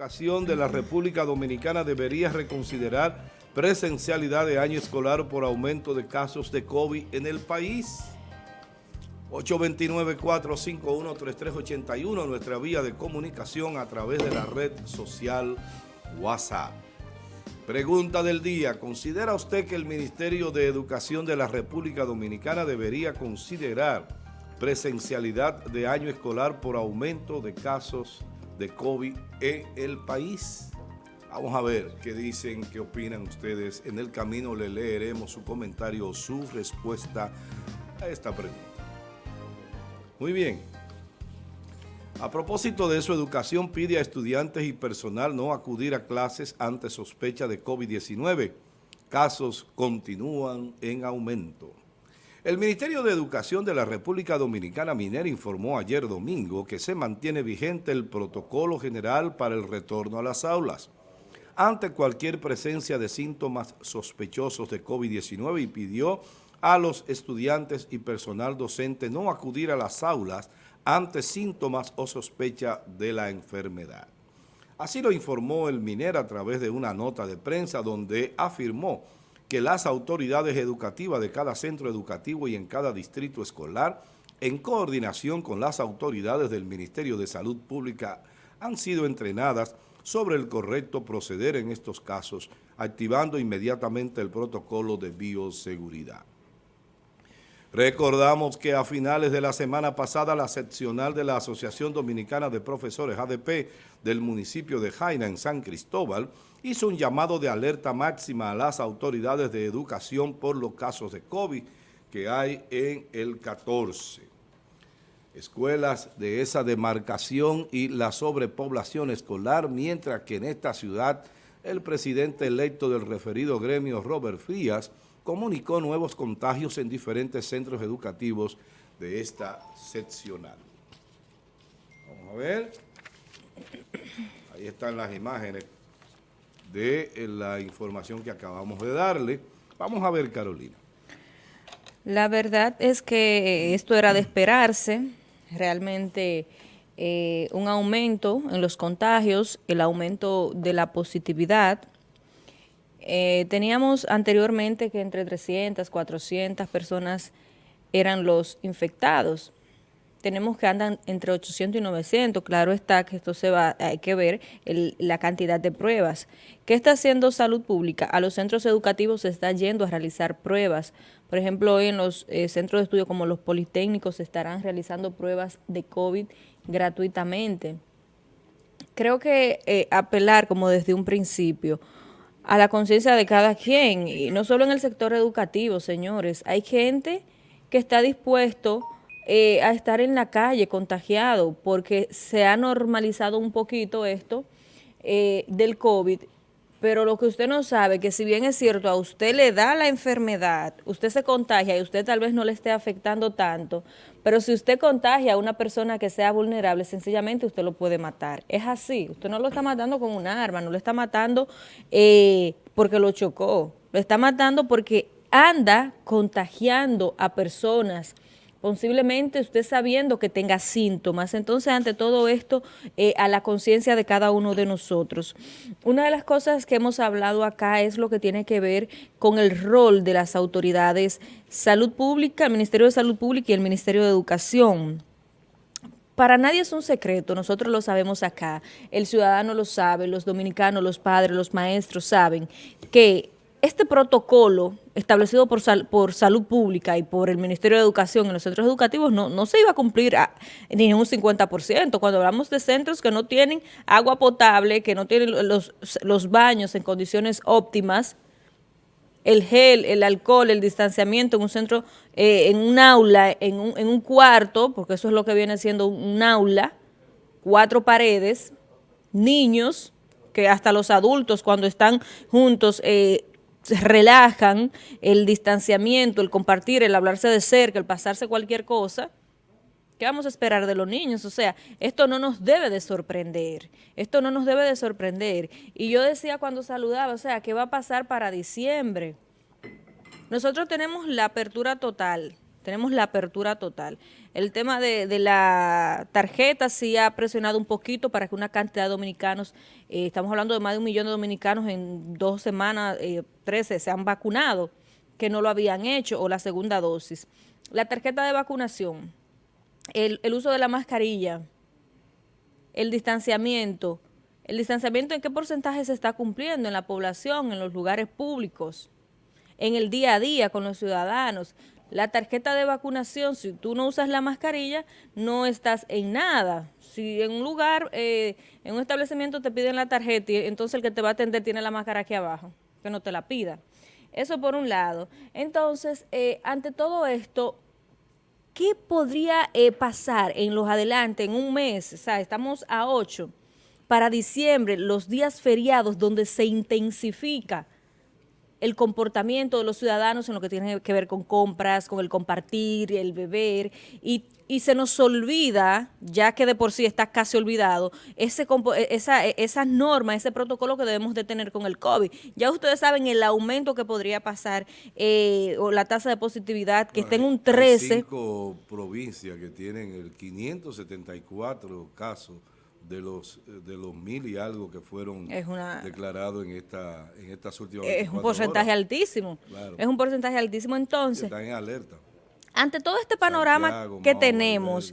De la República Dominicana debería reconsiderar presencialidad de año escolar por aumento de casos de COVID en el país. 829-451-3381, nuestra vía de comunicación a través de la red social WhatsApp. Pregunta del día, ¿considera usted que el Ministerio de Educación de la República Dominicana debería considerar presencialidad de año escolar por aumento de casos de COVID en el país? Vamos a ver qué dicen, qué opinan ustedes. En el camino le leeremos su comentario o su respuesta a esta pregunta. Muy bien. A propósito de eso, Educación pide a estudiantes y personal no acudir a clases ante sospecha de COVID-19. Casos continúan en aumento. El Ministerio de Educación de la República Dominicana Minera informó ayer domingo que se mantiene vigente el protocolo general para el retorno a las aulas ante cualquier presencia de síntomas sospechosos de COVID-19 y pidió a los estudiantes y personal docente no acudir a las aulas ante síntomas o sospecha de la enfermedad. Así lo informó el MINER a través de una nota de prensa donde afirmó que las autoridades educativas de cada centro educativo y en cada distrito escolar, en coordinación con las autoridades del Ministerio de Salud Pública, han sido entrenadas sobre el correcto proceder en estos casos, activando inmediatamente el protocolo de bioseguridad. Recordamos que a finales de la semana pasada la seccional de la Asociación Dominicana de Profesores ADP del municipio de Jaina en San Cristóbal hizo un llamado de alerta máxima a las autoridades de educación por los casos de COVID que hay en el 14. Escuelas de esa demarcación y la sobrepoblación escolar, mientras que en esta ciudad el presidente electo del referido gremio, Robert Frías, comunicó nuevos contagios en diferentes centros educativos de esta seccional. Vamos a ver. Ahí están las imágenes de la información que acabamos de darle. Vamos a ver, Carolina. La verdad es que esto era de esperarse, realmente eh, un aumento en los contagios, el aumento de la positividad, eh, teníamos anteriormente que entre 300, 400 personas eran los infectados. Tenemos que andan entre 800 y 900. Claro está que esto se va, hay que ver la cantidad de pruebas. ¿Qué está haciendo Salud Pública? A los centros educativos se está yendo a realizar pruebas. Por ejemplo, hoy en los eh, centros de estudio como los politécnicos se estarán realizando pruebas de COVID gratuitamente. Creo que eh, apelar como desde un principio a la conciencia de cada quien, y no solo en el sector educativo, señores. Hay gente que está dispuesto eh, a estar en la calle contagiado porque se ha normalizado un poquito esto eh, del COVID, pero lo que usted no sabe, que si bien es cierto, a usted le da la enfermedad, usted se contagia y usted tal vez no le esté afectando tanto, pero si usted contagia a una persona que sea vulnerable, sencillamente usted lo puede matar. Es así, usted no lo está matando con un arma, no lo está matando eh, porque lo chocó, lo está matando porque anda contagiando a personas posiblemente usted sabiendo que tenga síntomas. Entonces, ante todo esto, eh, a la conciencia de cada uno de nosotros. Una de las cosas que hemos hablado acá es lo que tiene que ver con el rol de las autoridades salud pública, el Ministerio de Salud Pública y el Ministerio de Educación. Para nadie es un secreto, nosotros lo sabemos acá, el ciudadano lo sabe, los dominicanos, los padres, los maestros saben que este protocolo establecido por, por salud pública y por el Ministerio de Educación en los centros educativos no, no se iba a cumplir ni en un 50%. Cuando hablamos de centros que no tienen agua potable, que no tienen los, los baños en condiciones óptimas, el gel, el alcohol, el distanciamiento en un centro, eh, en un aula, en un, en un cuarto, porque eso es lo que viene siendo un aula, cuatro paredes, niños, que hasta los adultos cuando están juntos eh, relajan el distanciamiento, el compartir, el hablarse de cerca, el pasarse cualquier cosa, ¿qué vamos a esperar de los niños? O sea, esto no nos debe de sorprender, esto no nos debe de sorprender. Y yo decía cuando saludaba, o sea, ¿qué va a pasar para diciembre? Nosotros tenemos la apertura total tenemos la apertura total. El tema de, la tarjeta sí ha presionado un poquito para que una cantidad de dominicanos, eh, estamos hablando de más de un millón de dominicanos en dos semanas, eh, 13, se han vacunado, que no lo habían hecho, o la segunda dosis. La tarjeta de vacunación, el, el uso de la mascarilla, el distanciamiento, el distanciamiento en qué porcentaje se está cumpliendo en la población, en los lugares públicos, en el día a día con los ciudadanos. La tarjeta de vacunación, si tú no usas la mascarilla, no estás en nada. Si en un lugar, eh, en un establecimiento te piden la tarjeta, entonces el que te va a atender tiene la máscara aquí abajo, que no te la pida. Eso por un lado. Entonces, eh, ante todo esto, ¿qué podría eh, pasar en los adelante, en un mes? O sea, estamos a ocho, para diciembre, los días feriados donde se intensifica el comportamiento de los ciudadanos en lo que tiene que ver con compras, con el compartir, el beber, y, se nos olvida, ya que de por sí está casi olvidado, ese, e, esa, e, esa norma, ese protocolo que debemos de tener con el COVID. Ya ustedes saben el aumento que podría pasar eh, o la tasa de positividad, que está en un 13. Hay cinco provincias que tienen el 574 casos de los de los mil y algo que fueron declarados en esta en estas últimas es un porcentaje altísimo. Es un porcentaje altísimo. Entonces están en alerta. ante todo este panorama que tenemos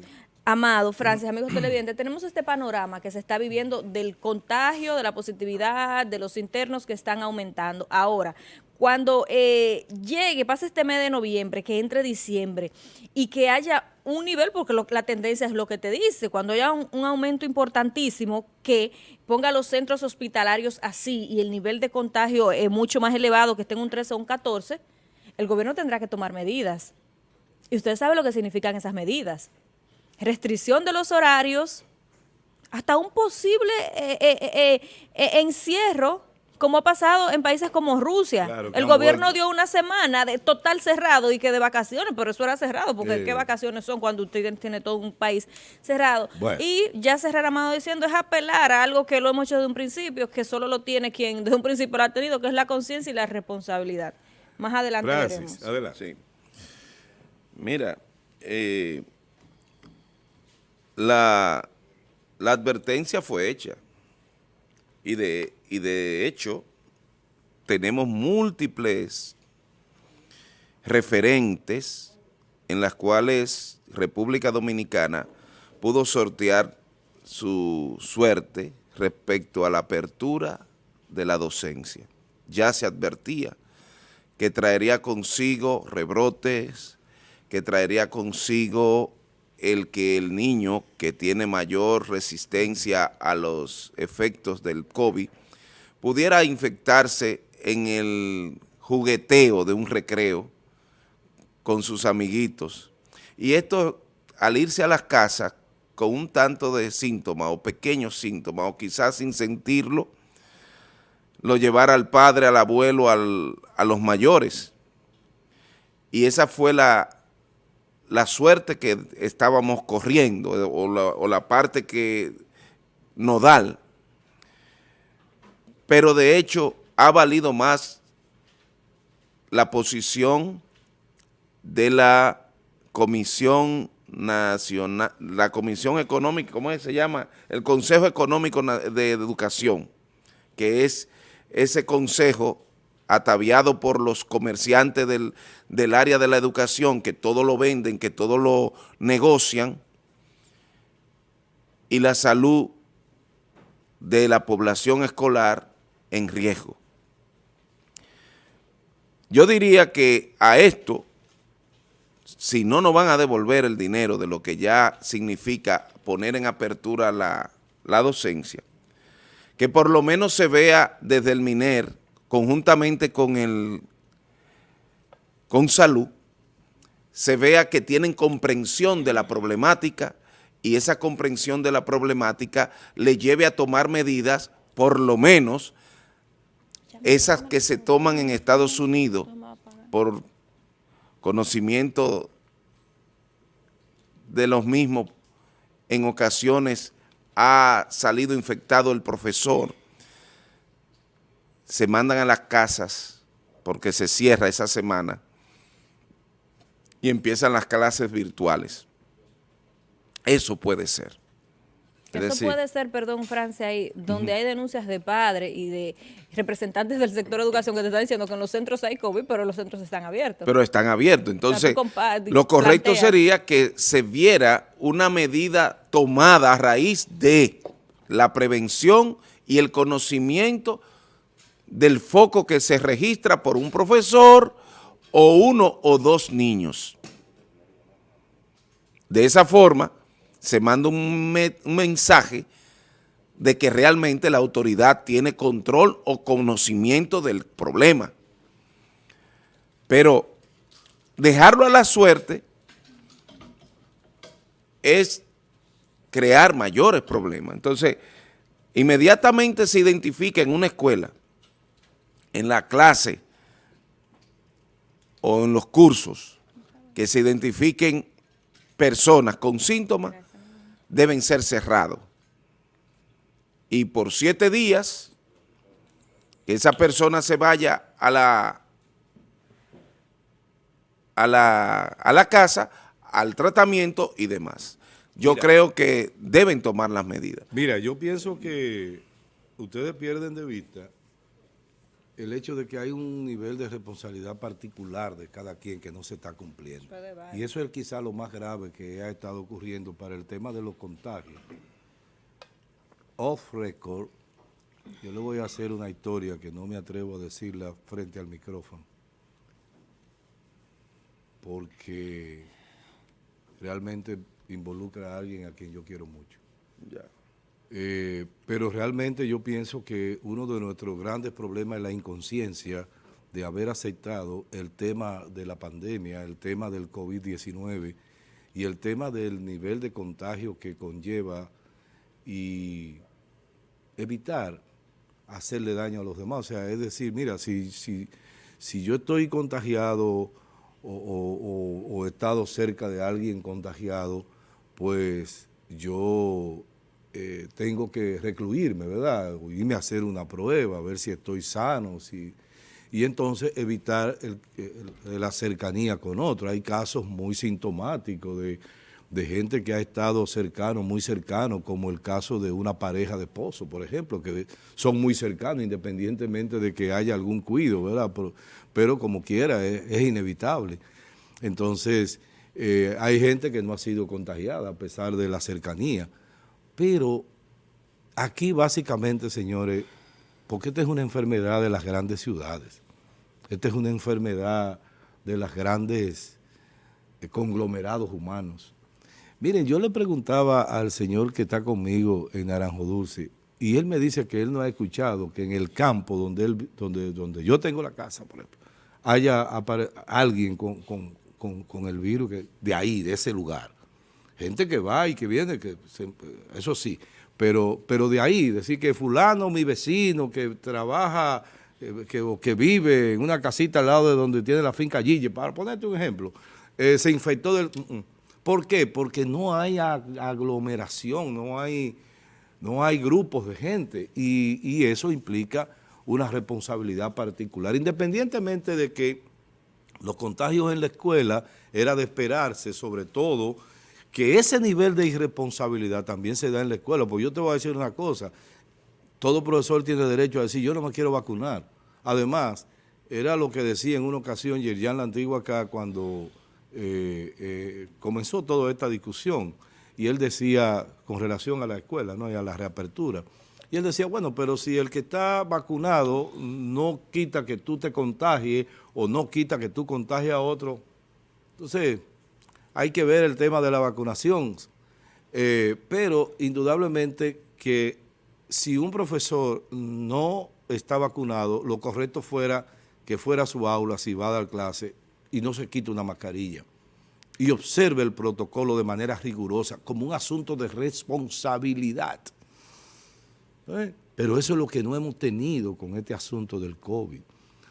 Amado, Francis, amigos televidentes, tenemos este panorama que se está viviendo del contagio, de la positividad, de los internos que están aumentando. Ahora, cuando eh, llegue, pase este mes de noviembre, que entre diciembre y que haya un nivel, porque la tendencia es lo que te dice, cuando haya un, aumento importantísimo que ponga los centros hospitalarios así y el nivel de contagio es mucho más elevado, que esté en un 13 o un 14, el gobierno tendrá que tomar medidas. Y usted sabe lo que significan esas medidas. Restricción de los horarios, hasta un posible eh, eh, encierro como ha pasado en países como Rusia. el gobierno dio una semana de total cerrado y que de vacaciones, pero eso era cerrado, porque ¿qué vacaciones son cuando usted tiene todo un país cerrado? Y ya cerrar Amado diciendo es apelar a algo que lo hemos hecho desde un principio, que solo lo tiene quien desde un principio lo ha tenido, que es la conciencia y la responsabilidad. Más adelante Gracias. Adelante. Sí. Mira, eh, la, la advertencia fue hecha y de, y de hecho tenemos múltiples referentes en las cuales República Dominicana pudo sortear su suerte respecto a la apertura de la docencia. Ya se advertía que traería consigo rebrotes, que traería consigo el que el niño que tiene mayor resistencia a los efectos del COVID pudiera infectarse en el jugueteo de un recreo con sus amiguitos. Y esto, al irse a las casas con un tanto de síntomas o pequeños síntomas, o quizás sin sentirlo, lo llevara al padre, al abuelo, a los mayores. Y esa fue la la suerte que estábamos corriendo o la, parte que nodal, pero de hecho ha valido más la posición de la Comisión Nacional, la Comisión Económica, ¿cómo se llama? El Consejo Económico de Educación, que es ese consejo ataviado por los comerciantes del, área de la educación, que todo lo venden, que todo lo negocian, y la salud de la población escolar en riesgo. Yo diría que a esto, si no nos van a devolver el dinero de lo que ya significa poner en apertura la, la docencia, que por lo menos se vea desde el MINER conjuntamente con, el, con salud, se vea que tienen comprensión de la problemática y esa comprensión de la problemática le lleve a tomar medidas, por lo menos esas que se toman en Estados Unidos por conocimiento de los mismos, en ocasiones ha salido infectado el profesor, se mandan a las casas porque se cierra esa semana y empiezan las clases virtuales. Eso puede ser. Eso puede ser, perdón, Francia, ahí, donde hay denuncias de padres y de representantes del sector de educación que te están diciendo que en los centros hay COVID, pero los centros están abiertos. Pero están abiertos. Entonces, lo correcto sería que se viera una medida tomada a raíz de la prevención y el conocimiento del foco que se registra por un profesor o uno o dos niños. De esa forma, se manda un, mensaje de que realmente la autoridad tiene control o conocimiento del problema. Pero dejarlo a la suerte es crear mayores problemas. Entonces, inmediatamente se identifica en una escuela, en la clase o en los cursos, que se identifiquen personas con síntomas, deben ser cerrados. Y por siete días, que esa persona se vaya a la, a la, a la casa, al tratamiento y demás. Yo creo que deben tomar las medidas. Mira, yo pienso que ustedes pierden de vista el hecho de que hay un nivel de responsabilidad particular de cada quien que no se está cumpliendo. Y eso es quizá lo más grave que ha estado ocurriendo para el tema de los contagios. Off record, yo le voy a hacer una historia que no me atrevo a decirla frente al micrófono, porque realmente involucra a alguien a quien yo quiero mucho. Ya. Eh, pero realmente yo pienso que uno de nuestros grandes problemas es la inconsciencia de haber aceptado el tema de la pandemia, el tema del COVID-19 y el tema del nivel de contagio que conlleva y evitar hacerle daño a los demás. O sea, es decir, mira, si, si, si yo estoy contagiado o he estado cerca de alguien contagiado, pues yo eh, tengo que recluirme, ¿verdad? irme a hacer una prueba, a ver si estoy sano, si y entonces evitar la cercanía con otros. Hay casos muy sintomáticos de, gente que ha estado cercano, muy cercano, como el caso de una pareja de esposos, por ejemplo, que son muy cercanos independientemente de que haya algún cuido, ¿verdad? Pero, como quiera, es, inevitable. Entonces, eh, hay gente que no ha sido contagiada a pesar de la cercanía. Pero aquí básicamente, señores, porque esta es una enfermedad de las grandes ciudades, esta es una enfermedad de las grandes eh, conglomerados humanos. Miren, yo le preguntaba al señor que está conmigo en Naranjo Dulce, y él me dice que él no ha escuchado que en el campo donde, donde, donde yo tengo la casa, por ejemplo, haya alguien con, el virus de ahí, de ese lugar gente que va y que viene, que eso sí, pero, pero de ahí, decir que fulano, mi vecino, que trabaja, eh, que, que vive en una casita al lado de donde tiene la finca Gille, para ponerte un ejemplo, eh, se infectó del... Mm, mm. ¿Por qué? Porque no hay aglomeración, no hay, no hay grupos de gente y, y eso implica una responsabilidad particular, independientemente de que los contagios en la escuela era de esperarse, sobre todo que ese nivel de irresponsabilidad también se da en la escuela. Porque yo te voy a decir una cosa, todo profesor tiene derecho a decir, yo no me quiero vacunar. Además, era lo que decía en una ocasión Yerjan la Antigua acá cuando eh, eh, comenzó toda esta discusión. Y él decía, con relación a la escuela ¿no? y a la reapertura, y él decía, bueno, pero si el que está vacunado no quita que tú te contagies o no quita que tú contagies a otro, entonces hay que ver el tema de la vacunación, eh, pero indudablemente que si un profesor no está vacunado, lo correcto fuera que fuera a su aula, si va a dar clase, y no se quite una mascarilla, y observe el protocolo de manera rigurosa, como un asunto de responsabilidad. ¿Eh? Pero eso es lo que no hemos tenido con este asunto del COVID.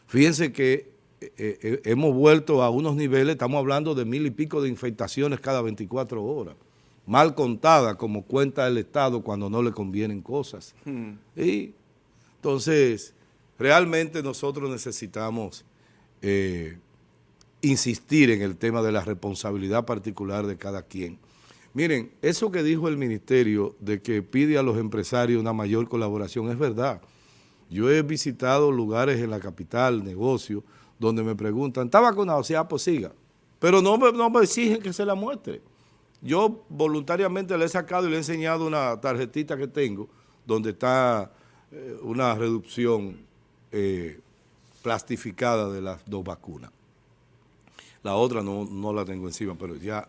Fíjense que eh, eh, hemos vuelto a unos niveles, estamos hablando de mil y pico de infectaciones cada 24 horas, mal contada como cuenta el Estado cuando no le convienen cosas. Hmm. Y entonces, realmente nosotros necesitamos eh, insistir en el tema de la responsabilidad particular de cada quien. Miren, eso que dijo el ministerio de que pide a los empresarios una mayor colaboración es verdad. Yo he visitado lugares en la capital, negocios, donde me preguntan, ¿está vacunado? Sí, ah, pues siga. Pero no me, no me exigen que se la muestre. Yo voluntariamente le he sacado y le he enseñado una tarjetita que tengo, donde está eh, una reducción eh, plastificada de las dos vacunas. La otra no, no la tengo encima, pero ya...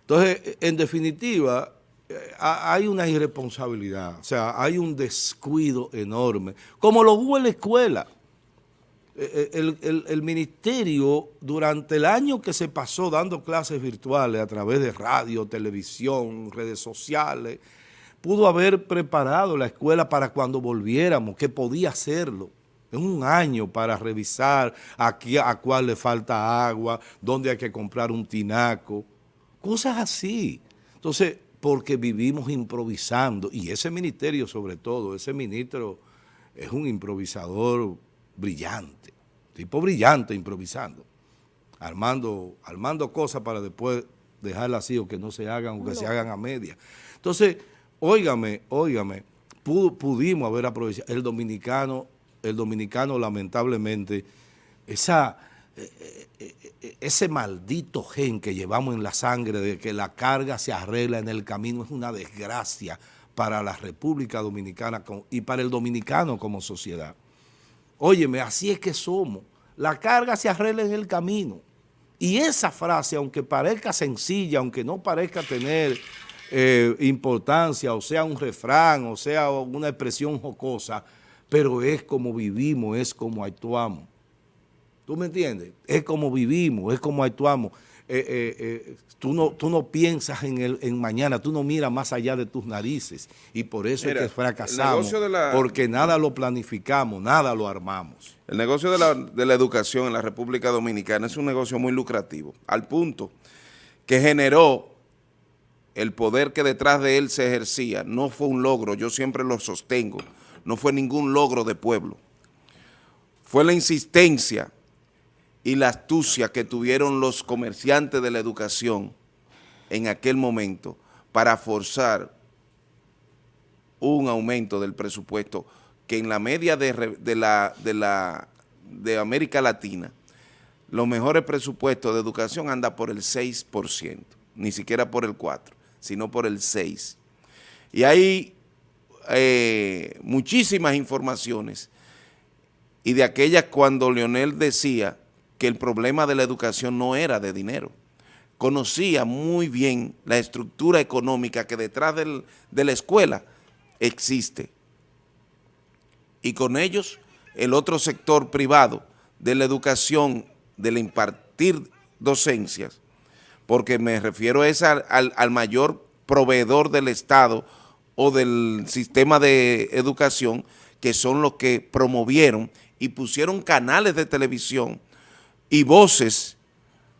Entonces, en definitiva, eh, hay una irresponsabilidad, o sea, hay un descuido enorme, como lo hubo en la escuela. Eh, eh, el, ministerio, durante el año que se pasó dando clases virtuales a través de radio, televisión, redes sociales, pudo haber preparado la escuela para cuando volviéramos, que podía hacerlo. En un año para revisar aquí a cuál le falta agua, dónde hay que comprar un tinaco, cosas así. Entonces, porque vivimos improvisando, y ese ministerio sobre todo, ese ministro es un improvisador brillante, tipo brillante improvisando, armando, armando cosas para después dejarlas así o que no se hagan o que se hagan a media. Entonces, óigame, óigame, pudimos haber aprovechado, el dominicano, el dominicano lamentablemente, esa, eh, eh, eh, ese maldito gen que llevamos en la sangre de que la carga se arregla en el camino es una desgracia para la República Dominicana y para el dominicano como sociedad. Óyeme, así es que somos. La carga se arregla en el camino. Y esa frase, aunque parezca sencilla, aunque no parezca tener eh, importancia, o sea un refrán, o sea una expresión jocosa, pero es como vivimos, es como actuamos. ¿Tú me entiendes? Es como vivimos, es como actuamos. Eh, eh, eh, tú, no, tú no piensas en, el, en mañana, tú no miras más allá de tus narices. Y por eso es que fracasamos, porque nada lo planificamos, nada lo armamos. El negocio de la, de la educación en la República Dominicana es un negocio muy lucrativo, al punto que generó el poder que detrás de él se ejercía, no fue un logro, yo siempre lo sostengo, no fue ningún logro de pueblo, fue la insistencia y la astucia que tuvieron los comerciantes de la educación en aquel momento para forzar un aumento del presupuesto que en la media de, la, de, la, de América Latina, los mejores presupuestos de educación anda por el 6%, ni siquiera por el 4%, sino por el 6%. Y hay eh, muchísimas informaciones y de aquellas cuando Leonel decía que el problema de la educación no era de dinero. Conocía muy bien la estructura económica que detrás de la escuela existe. Y con ellos, el otro sector privado de la educación, del impartir docencias, porque me refiero es al, al mayor proveedor del Estado o del sistema de educación, que son los que promovieron y pusieron canales de televisión y voces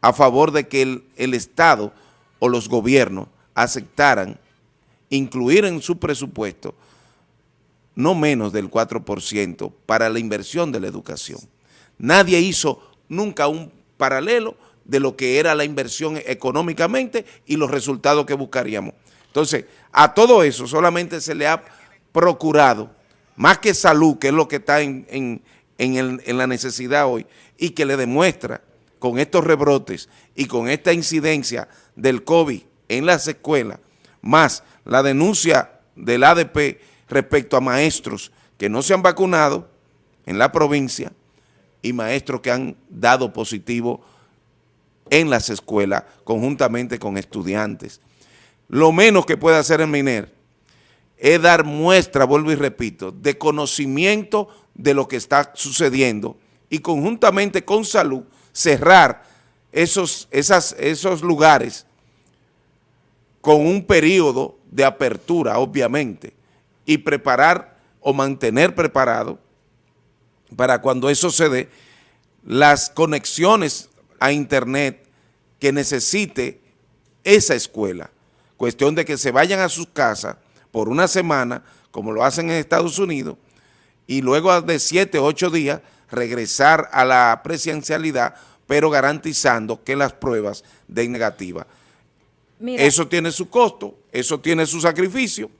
a favor de que el, Estado o los gobiernos aceptaran incluir en su presupuesto no menos del 4% para la inversión de la educación. Nadie hizo nunca un paralelo de lo que era la inversión económicamente y los resultados que buscaríamos. Entonces, a todo eso solamente se le ha procurado, más que salud, que es lo que está en, en, la necesidad hoy y que le demuestra con estos rebrotes y con esta incidencia del COVID en las escuelas, más la denuncia del ADP respecto a maestros que no se han vacunado en la provincia y maestros que han dado positivo en las escuelas conjuntamente con estudiantes. Lo menos que puede hacer el MINER es dar muestra, vuelvo y repito, de conocimiento de lo que está sucediendo y conjuntamente con salud cerrar esos, esos lugares con un periodo de apertura, obviamente, y preparar o mantener preparado para cuando eso se dé, las conexiones a internet que necesite esa escuela. Cuestión de que se vayan a sus casas por una semana, como lo hacen en Estados Unidos, y luego de siete, ocho días regresar a la presencialidad pero garantizando que las pruebas den negativa. Eso tiene su costo, eso tiene su sacrificio,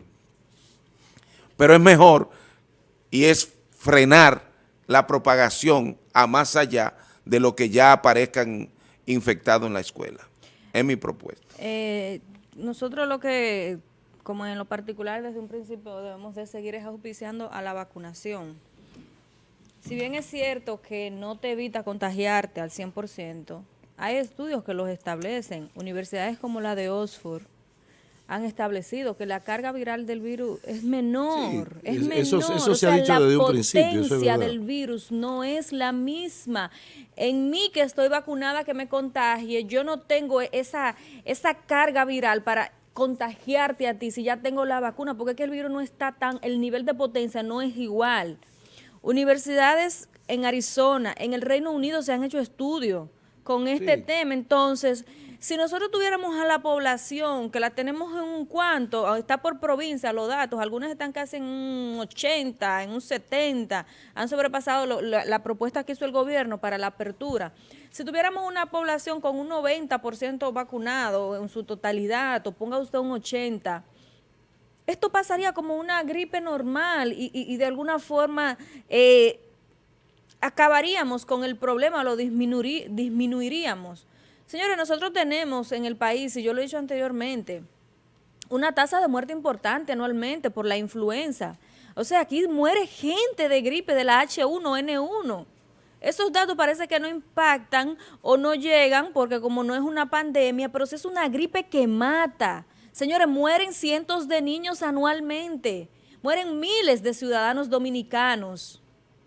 pero es mejor y es frenar la propagación a más allá de lo que ya aparezcan infectados en la escuela. Es mi propuesta. Eh, nosotros lo que, como en lo particular desde un principio debemos de seguir es auspiciando a la vacunación. Si bien es cierto que no te evita contagiarte al 100%, hay estudios que los establecen. Universidades como la de Oxford han establecido que la carga viral del virus es menor, es menor. Eso, se ha dicho desde un principio. La potencia del virus no es la misma. En mí que estoy vacunada, que me contagie, yo no tengo esa, esa carga viral para contagiarte a ti si ya tengo la vacuna, porque es que el virus no está tan, el nivel de potencia no es igual. Universidades en Arizona, en el Reino Unido se han hecho estudios con este tema, entonces si nosotros tuviéramos a la población, que la tenemos en un cuanto, está por provincia los datos, algunas están casi en un 80, en un 70, han sobrepasado la, propuesta que hizo el gobierno para la apertura. Si tuviéramos una población con un 90% vacunado en su totalidad, o ponga usted un 80%, esto pasaría como una gripe normal y, de alguna forma eh, acabaríamos con el problema, lo disminuiríamos. Señores, nosotros tenemos en el país, y yo lo he dicho anteriormente, una tasa de muerte importante anualmente por la influenza. O sea, aquí muere gente de gripe de la H1N1. Esos datos parece que no impactan o no llegan porque como no es una pandemia, pero si es una gripe que mata. Señores, mueren cientos de niños anualmente. Mueren miles de ciudadanos dominicanos.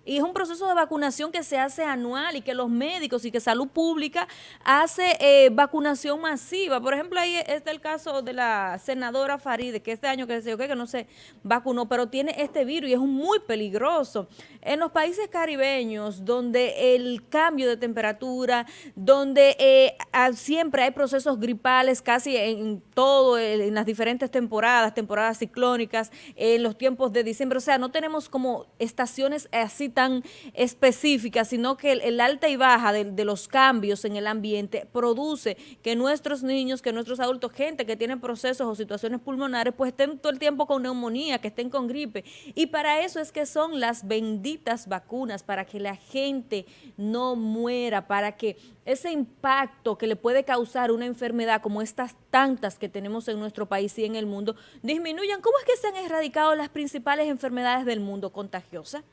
Y es un proceso de vacunación que se hace anual y que los médicos y que salud pública hace eh, vacunación masiva. Por ejemplo, ahí está el caso de la senadora Faride, que este año que se que no se vacunó, pero tiene este virus y es muy peligroso. En los países caribeños, donde el cambio de temperatura, donde eh, siempre hay procesos gripales casi en todo, en las diferentes temporadas, temporadas ciclónicas, en los tiempos de diciembre, o sea, no tenemos como estaciones así tan específica, sino que el, alta y baja de, los cambios en el ambiente produce que nuestros niños, que nuestros adultos, gente que tiene procesos o situaciones pulmonares, pues estén todo el tiempo con neumonía, que estén con gripe. Y para eso es que son las benditas vacunas, para que la gente no muera, para que ese impacto que le puede causar una enfermedad como estas tantas que tenemos en nuestro país y en el mundo disminuyan. ¿Cómo es que se han erradicado las principales enfermedades del mundo contagiosas?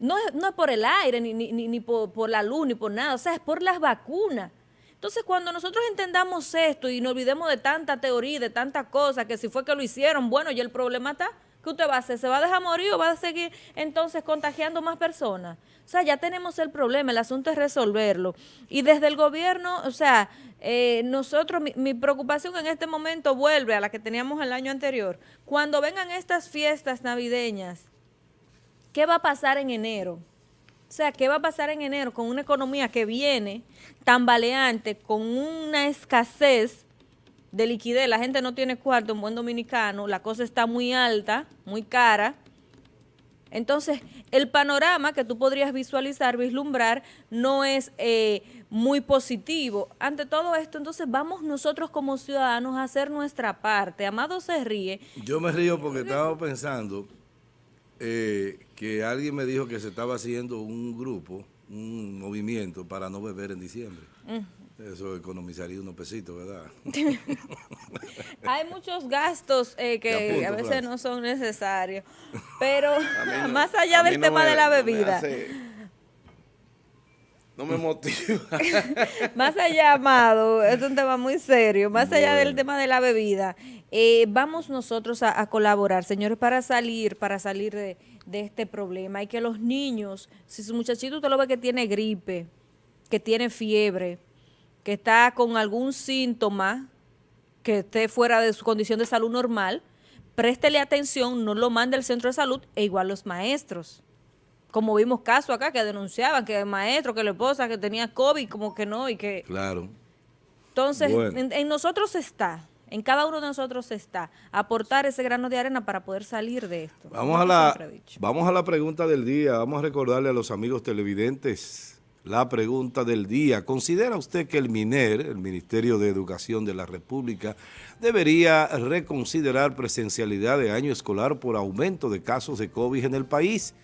No es, no es por el aire, ni, ni, ni por, por, la luz, ni por nada, o sea, es por las vacunas. Entonces, cuando nosotros entendamos esto y nos olvidemos de tanta teoría, de tantas cosas, que si fue que lo hicieron, bueno, ya el problema está, ¿qué usted va a hacer? ¿Se va a dejar morir o va a seguir entonces contagiando más personas? O sea, ya tenemos el problema, el asunto es resolverlo. Y desde el gobierno, o sea, eh, nosotros, mi, mi, preocupación en este momento vuelve a la que teníamos el año anterior. Cuando vengan estas fiestas navideñas, ¿Qué va a pasar en enero? O sea, ¿qué va a pasar en enero con una economía que viene tambaleante, con una escasez de liquidez? La gente no tiene cuarto en buen dominicano, la cosa está muy alta, muy cara. Entonces, el panorama que tú podrías visualizar, vislumbrar, no es eh, muy positivo. Ante todo esto, entonces vamos nosotros como ciudadanos a hacer nuestra parte. Amado se ríe. Yo me río porque estaba pensando eh, que alguien me dijo que se estaba haciendo un grupo, un movimiento para no beber en diciembre. Eso economizaría unos pesitos, ¿verdad? Hay muchos gastos eh, que a veces no son necesarios, pero más allá del tema de la bebida. No me motiva. más allá, Amado, es un tema muy serio, más allá del tema de la bebida, eh, vamos nosotros a, colaborar, señores, para salir, para salir de, este problema. Y que los niños, si su muchachito usted lo ve que tiene gripe, que tiene fiebre, que está con algún síntoma, que esté fuera de su condición de salud normal, préstele atención, no lo mande al centro de salud, e igual los maestros como vimos casos acá que denunciaban que el maestro, que la esposa, que tenía COVID, como que no, y que... Claro. Entonces, en, nosotros está, en cada uno de nosotros está aportar ese grano de arena para poder salir de esto. Vamos, a la, vamos a la pregunta del día. Vamos a recordarle a los amigos televidentes la pregunta del día. ¿Considera usted que el MINER, el Ministerio de Educación de la República, debería reconsiderar presencialidad de año escolar por aumento de casos de COVID en el país?